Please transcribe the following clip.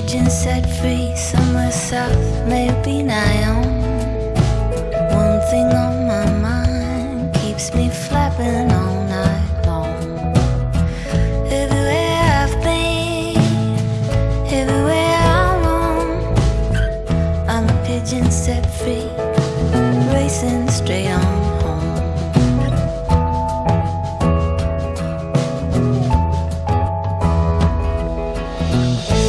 pigeon set free, somewhere south, maybe Niom. One thing on my mind keeps me flapping all night long. Everywhere I've been, everywhere I roam, I'm a pigeon set free, racing straight on. home.